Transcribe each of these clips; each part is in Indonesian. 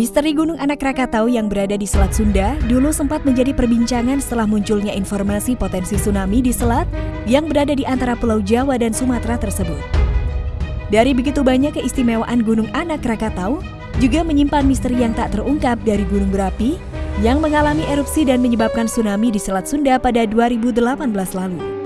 Misteri Gunung Anak Krakatau yang berada di Selat Sunda dulu sempat menjadi perbincangan setelah munculnya informasi potensi tsunami di selat yang berada di antara Pulau Jawa dan Sumatera tersebut. Dari begitu banyak keistimewaan Gunung Anak Krakatau, juga menyimpan misteri yang tak terungkap dari gunung berapi yang mengalami erupsi dan menyebabkan tsunami di Selat Sunda pada 2018 lalu.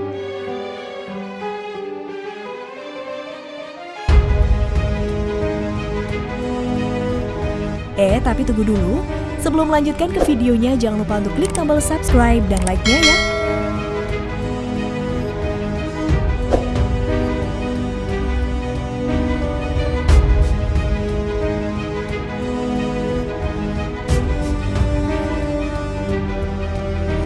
Eh, tapi tunggu dulu. Sebelum melanjutkan ke videonya, jangan lupa untuk klik tombol subscribe dan like-nya ya.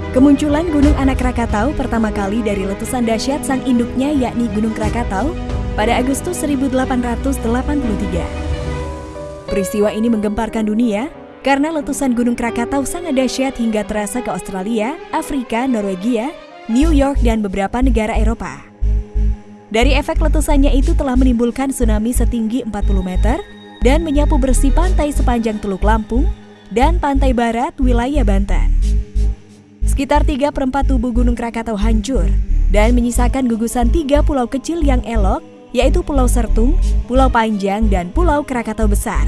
Kemunculan Gunung Anak Krakatau pertama kali dari letusan dahsyat sang induknya yakni Gunung Krakatau pada Agustus 1883. Peristiwa ini menggemparkan dunia karena letusan Gunung Krakatau sangat dahsyat hingga terasa ke Australia, Afrika, Norwegia, New York, dan beberapa negara Eropa. Dari efek letusannya itu telah menimbulkan tsunami setinggi 40 meter dan menyapu bersih pantai sepanjang Teluk Lampung dan pantai barat wilayah Banten. Sekitar 3 per 4 tubuh Gunung Krakatau hancur dan menyisakan gugusan tiga pulau kecil yang elok yaitu Pulau Sertung, Pulau Panjang, dan Pulau Krakatau Besar.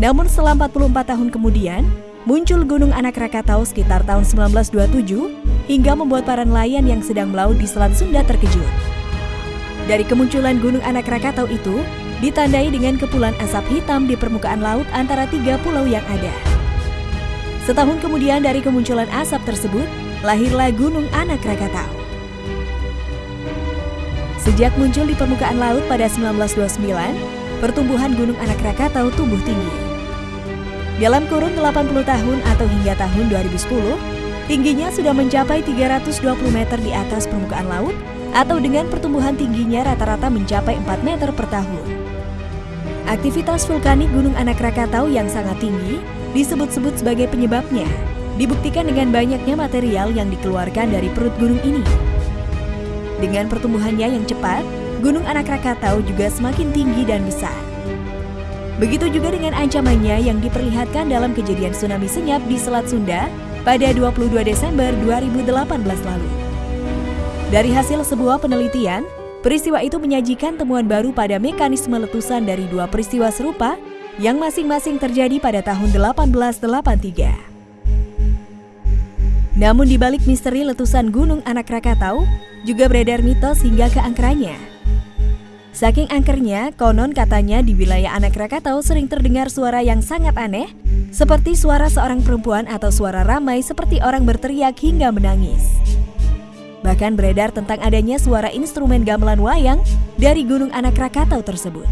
Namun setelah 44 tahun kemudian, muncul Gunung Anak Krakatau sekitar tahun 1927 hingga membuat para nelayan yang sedang melaut di Selat Sunda terkejut. Dari kemunculan Gunung Anak Krakatau itu, ditandai dengan kepulan asap hitam di permukaan laut antara tiga pulau yang ada. Setahun kemudian dari kemunculan asap tersebut, lahirlah Gunung Anak Krakatau. Sejak muncul di permukaan laut pada 1929, pertumbuhan Gunung Anak Krakatau tumbuh tinggi. Dalam kurun 80 tahun atau hingga tahun 2010, tingginya sudah mencapai 320 meter di atas permukaan laut atau dengan pertumbuhan tingginya rata-rata mencapai 4 meter per tahun. Aktivitas vulkanik Gunung Anak Krakatau yang sangat tinggi disebut-sebut sebagai penyebabnya, dibuktikan dengan banyaknya material yang dikeluarkan dari perut gunung ini. Dengan pertumbuhannya yang cepat, Gunung Anak Krakatau juga semakin tinggi dan besar. Begitu juga dengan ancamannya yang diperlihatkan dalam kejadian tsunami senyap di Selat Sunda pada 22 Desember 2018 lalu. Dari hasil sebuah penelitian, peristiwa itu menyajikan temuan baru pada mekanisme letusan dari dua peristiwa serupa yang masing-masing terjadi pada tahun 1883. Namun di balik misteri letusan Gunung Anak Krakatau, juga beredar mitos hingga ke angkernya. Saking angkernya, konon katanya di wilayah Anak Krakatau sering terdengar suara yang sangat aneh, seperti suara seorang perempuan atau suara ramai seperti orang berteriak hingga menangis. Bahkan beredar tentang adanya suara instrumen gamelan wayang dari Gunung Anak Krakatau tersebut.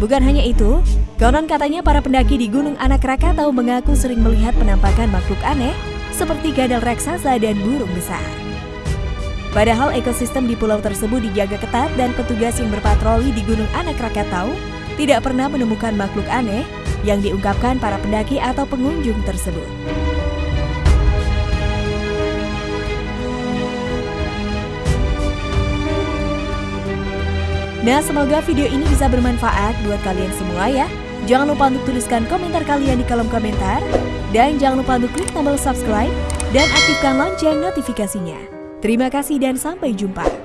Bukan hanya itu, konon katanya para pendaki di Gunung Anak Krakatau mengaku sering melihat penampakan makhluk aneh seperti gadal raksasa dan burung besar. Padahal ekosistem di pulau tersebut dijaga ketat dan petugas yang berpatroli di Gunung Anak Krakatau tidak pernah menemukan makhluk aneh yang diungkapkan para pendaki atau pengunjung tersebut. Nah, semoga video ini bisa bermanfaat buat kalian semua ya. Jangan lupa untuk tuliskan komentar kalian di kolom komentar. Dan jangan lupa untuk klik tombol subscribe dan aktifkan lonceng notifikasinya. Terima kasih dan sampai jumpa.